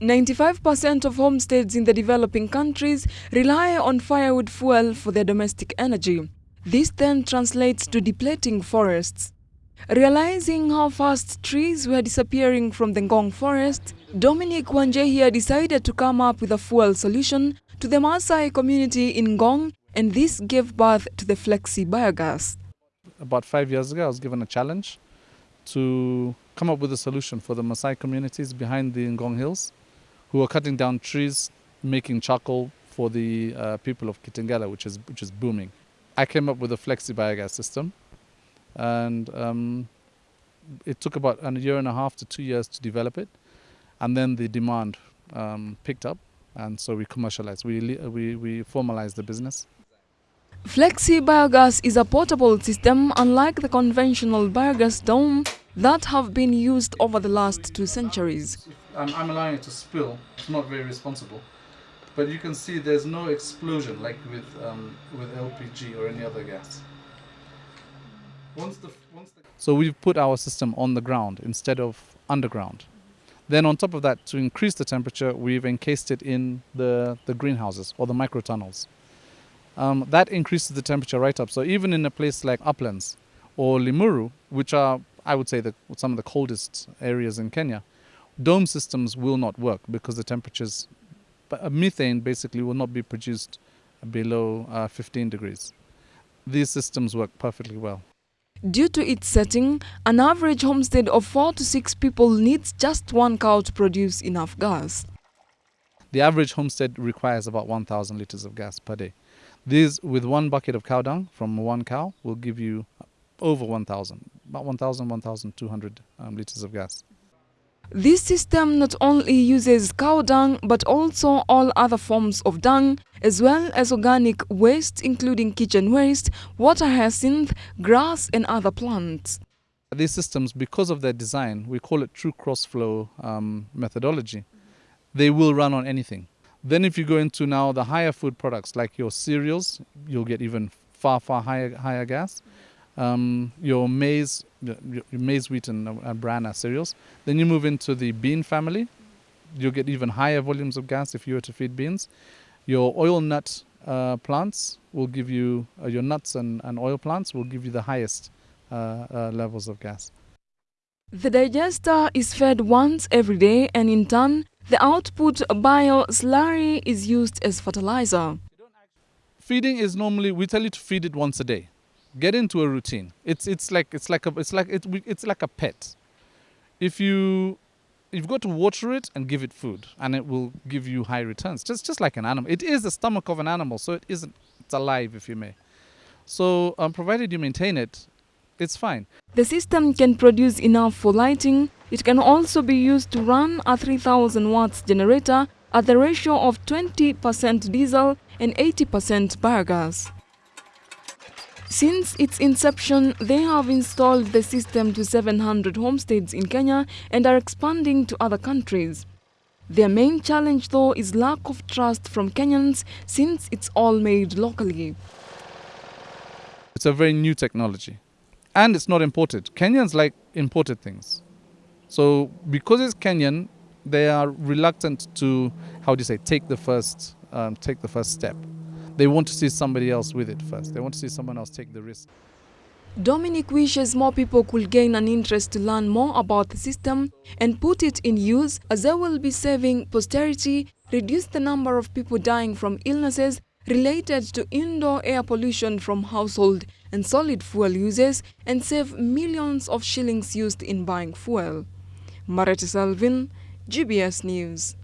95% of homesteads in the developing countries rely on firewood fuel for their domestic energy. This then translates to depleting forests. Realizing how fast trees were disappearing from the Ngong forest, Dominic Wanjihia decided to come up with a fuel solution to the Maasai community in Ngong and this gave birth to the Flexi biogas. About five years ago, I was given a challenge to come up with a solution for the Maasai communities behind the Ngong Hills who are cutting down trees, making charcoal for the uh, people of Kitengela, which is, which is booming. I came up with a flexi biogas system and um, it took about a year and a half to two years to develop it and then the demand um, picked up and so we commercialized, we, we, we formalized the business. Flexi biogas is a portable system unlike the conventional biogas dome that have been used over the last two centuries. I'm, I'm allowing it to spill, it's not very responsible. But you can see there's no explosion like with, um, with LPG or any other gas. Once the, once the so we've put our system on the ground instead of underground. Then on top of that, to increase the temperature, we've encased it in the, the greenhouses or the microtunnels. Um, that increases the temperature right up. So even in a place like Uplands or Limuru, which are, I would say, the, some of the coldest areas in Kenya, dome systems will not work because the temperatures, methane basically will not be produced below uh, 15 degrees. These systems work perfectly well. Due to its setting, an average homestead of four to six people needs just one cow to produce enough gas. The average homestead requires about 1,000 liters of gas per day. These, with one bucket of cow dung from one cow, will give you over 1,000, about 1,000, 1,200 um, liters of gas. This system not only uses cow dung but also all other forms of dung as well as organic waste including kitchen waste, water hyacinth, grass and other plants. These systems, because of their design, we call it true cross-flow um, methodology, they will run on anything. Then if you go into now the higher food products like your cereals, you'll get even far, far higher, higher gas um, your maize, your maize, wheat, and uh, bran cereals. Then you move into the bean family. You'll get even higher volumes of gas if you were to feed beans. Your oil nut uh, plants will give you, uh, your nuts and, and oil plants will give you the highest uh, uh, levels of gas. The digester is fed once every day and in turn, the output bio slurry is used as fertilizer. Feeding is normally, we tell you to feed it once a day get into a routine. It's it's like it's like a it's like it, it's like a pet. If you you've got to water it and give it food, and it will give you high returns. Just just like an animal, it is the stomach of an animal, so it isn't it's alive, if you may. So um, provided you maintain it, it's fine. The system can produce enough for lighting. It can also be used to run a 3000 watts generator at the ratio of 20% diesel and 80% biogas. Since its inception, they have installed the system to 700 homesteads in Kenya and are expanding to other countries. Their main challenge though is lack of trust from Kenyans since it's all made locally. It's a very new technology and it's not imported. Kenyans like imported things. So because it's Kenyan, they are reluctant to, how do you say, take the first, um, take the first step they want to see somebody else with it first. They want to see someone else take the risk. Dominic wishes more people could gain an interest to learn more about the system and put it in use as they will be saving posterity, reduce the number of people dying from illnesses related to indoor air pollution from household and solid fuel uses and save millions of shillings used in buying fuel. Marette Selvin, GBS News.